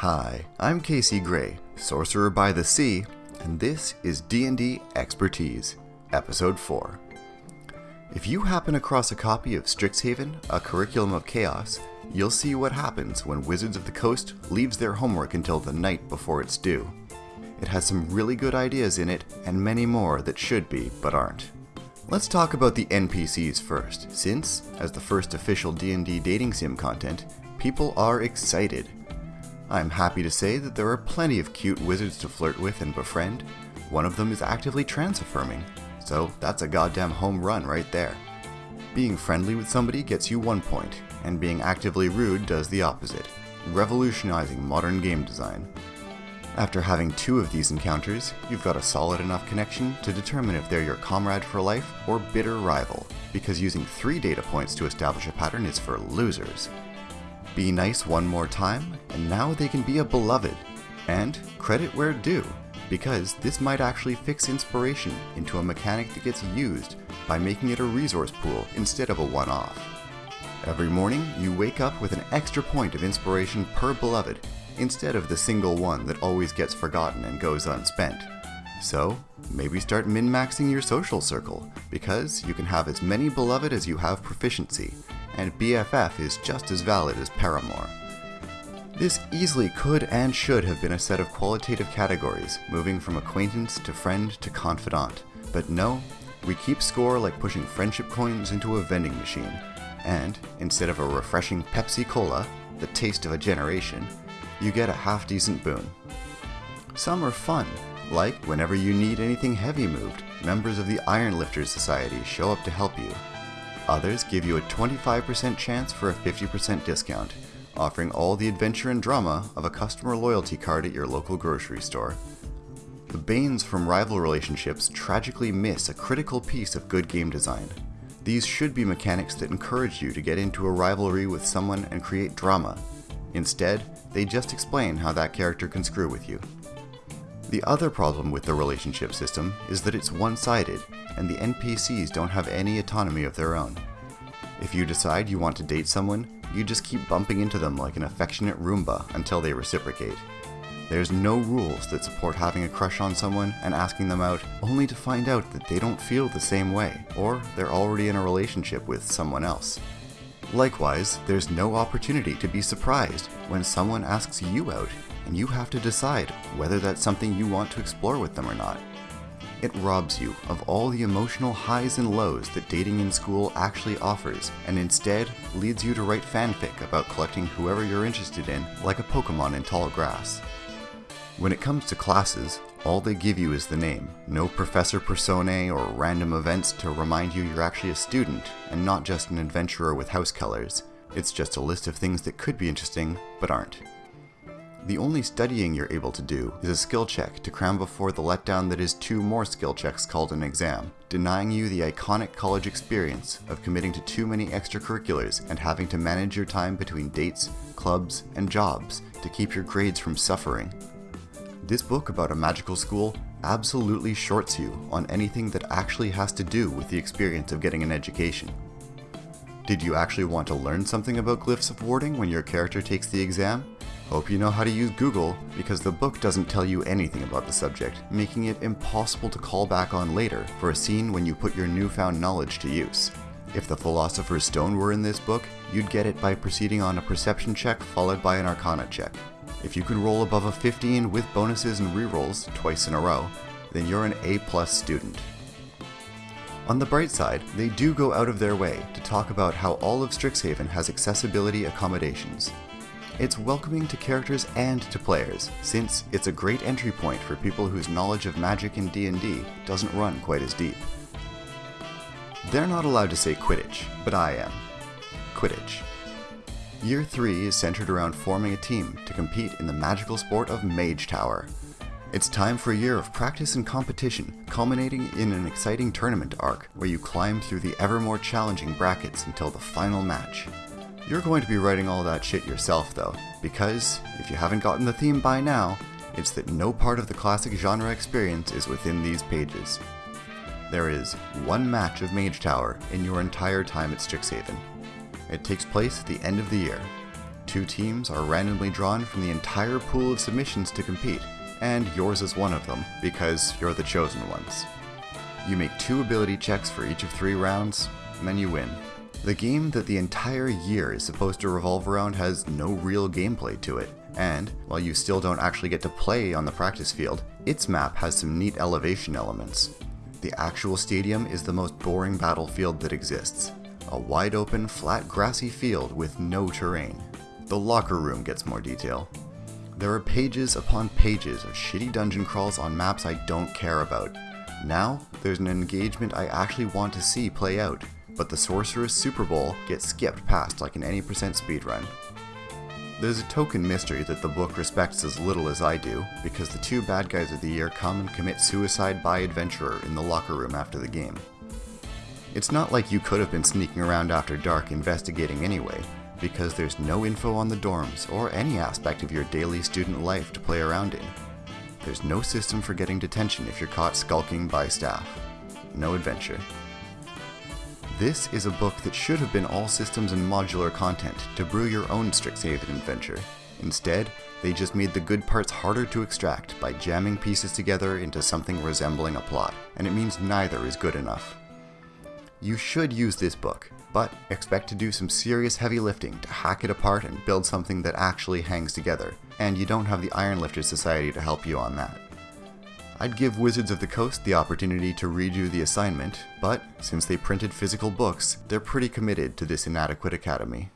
Hi, I'm Casey Gray, Sorcerer by the Sea, and this is D&D Expertise, Episode 4. If you happen across a copy of Strixhaven, A Curriculum of Chaos, you'll see what happens when Wizards of the Coast leaves their homework until the night before it's due. It has some really good ideas in it, and many more that should be, but aren't. Let's talk about the NPCs first, since, as the first official D&D dating sim content, people are excited. I'm happy to say that there are plenty of cute wizards to flirt with and befriend. One of them is actively trans-affirming, so that's a goddamn home run right there. Being friendly with somebody gets you one point, and being actively rude does the opposite, revolutionizing modern game design. After having two of these encounters, you've got a solid enough connection to determine if they're your comrade for life or bitter rival, because using three data points to establish a pattern is for losers. Be nice one more time, and now they can be a beloved. And credit where due, because this might actually fix inspiration into a mechanic that gets used by making it a resource pool instead of a one-off. Every morning, you wake up with an extra point of inspiration per beloved, instead of the single one that always gets forgotten and goes unspent. So, maybe start min-maxing your social circle, because you can have as many beloved as you have proficiency, and BFF is just as valid as Paramour. This easily could and should have been a set of qualitative categories, moving from acquaintance to friend to confidant, but no, we keep score like pushing friendship coins into a vending machine, and instead of a refreshing Pepsi Cola, the taste of a generation, you get a half decent boon. Some are fun, like whenever you need anything heavy moved, members of the Iron Lifters Society show up to help you. Others give you a 25% chance for a 50% discount, offering all the adventure and drama of a customer loyalty card at your local grocery store. The Banes from rival relationships tragically miss a critical piece of good game design. These should be mechanics that encourage you to get into a rivalry with someone and create drama. Instead, they just explain how that character can screw with you. The other problem with the relationship system is that it's one-sided, and the NPCs don't have any autonomy of their own. If you decide you want to date someone, you just keep bumping into them like an affectionate Roomba until they reciprocate. There's no rules that support having a crush on someone and asking them out only to find out that they don't feel the same way, or they're already in a relationship with someone else. Likewise, there's no opportunity to be surprised when someone asks you out and you have to decide whether that's something you want to explore with them or not. It robs you of all the emotional highs and lows that dating in school actually offers, and instead leads you to write fanfic about collecting whoever you're interested in like a Pokemon in tall grass. When it comes to classes, all they give you is the name, no professor personae or random events to remind you you're actually a student and not just an adventurer with house colors. It's just a list of things that could be interesting, but aren't. The only studying you're able to do is a skill check to cram before the letdown that is two more skill checks called an exam, denying you the iconic college experience of committing to too many extracurriculars and having to manage your time between dates, clubs, and jobs to keep your grades from suffering. This book about a magical school absolutely shorts you on anything that actually has to do with the experience of getting an education. Did you actually want to learn something about glyphs of warding when your character takes the exam? Hope you know how to use Google, because the book doesn't tell you anything about the subject, making it impossible to call back on later for a scene when you put your newfound knowledge to use. If the Philosopher's Stone were in this book, you'd get it by proceeding on a perception check followed by an arcana check. If you can roll above a 15 with bonuses and rerolls twice in a row, then you're an A-plus student. On the bright side, they do go out of their way to talk about how all of Strixhaven has accessibility accommodations. It's welcoming to characters and to players, since it's a great entry point for people whose knowledge of magic in D&D doesn't run quite as deep. They're not allowed to say Quidditch, but I am. Quidditch. Year 3 is centered around forming a team to compete in the magical sport of Mage Tower. It's time for a year of practice and competition, culminating in an exciting tournament arc where you climb through the ever more challenging brackets until the final match. You're going to be writing all that shit yourself though, because, if you haven't gotten the theme by now, it's that no part of the classic genre experience is within these pages. There is one match of Mage Tower in your entire time at Strixhaven. It takes place at the end of the year. Two teams are randomly drawn from the entire pool of submissions to compete, and yours is one of them, because you're the chosen ones. You make two ability checks for each of three rounds, and then you win. The game that the entire year is supposed to revolve around has no real gameplay to it, and while you still don't actually get to play on the practice field, its map has some neat elevation elements. The actual stadium is the most boring battlefield that exists. A wide open, flat grassy field with no terrain. The locker room gets more detail. There are pages upon pages of shitty dungeon crawls on maps I don't care about. Now, there's an engagement I actually want to see play out, but the Sorcerer's Super Bowl gets skipped past like an any percent speedrun. There's a token mystery that the book respects as little as I do, because the two bad guys of the year come and commit suicide by adventurer in the locker room after the game. It's not like you could have been sneaking around after dark investigating anyway, because there's no info on the dorms or any aspect of your daily student life to play around in. There's no system for getting detention if you're caught skulking by staff. No adventure. This is a book that should have been all systems and modular content to brew your own Strixhaven adventure. Instead, they just made the good parts harder to extract by jamming pieces together into something resembling a plot, and it means neither is good enough. You should use this book, but expect to do some serious heavy lifting to hack it apart and build something that actually hangs together, and you don't have the Ironlifter Society to help you on that. I'd give Wizards of the Coast the opportunity to redo the assignment, but since they printed physical books, they're pretty committed to this inadequate academy.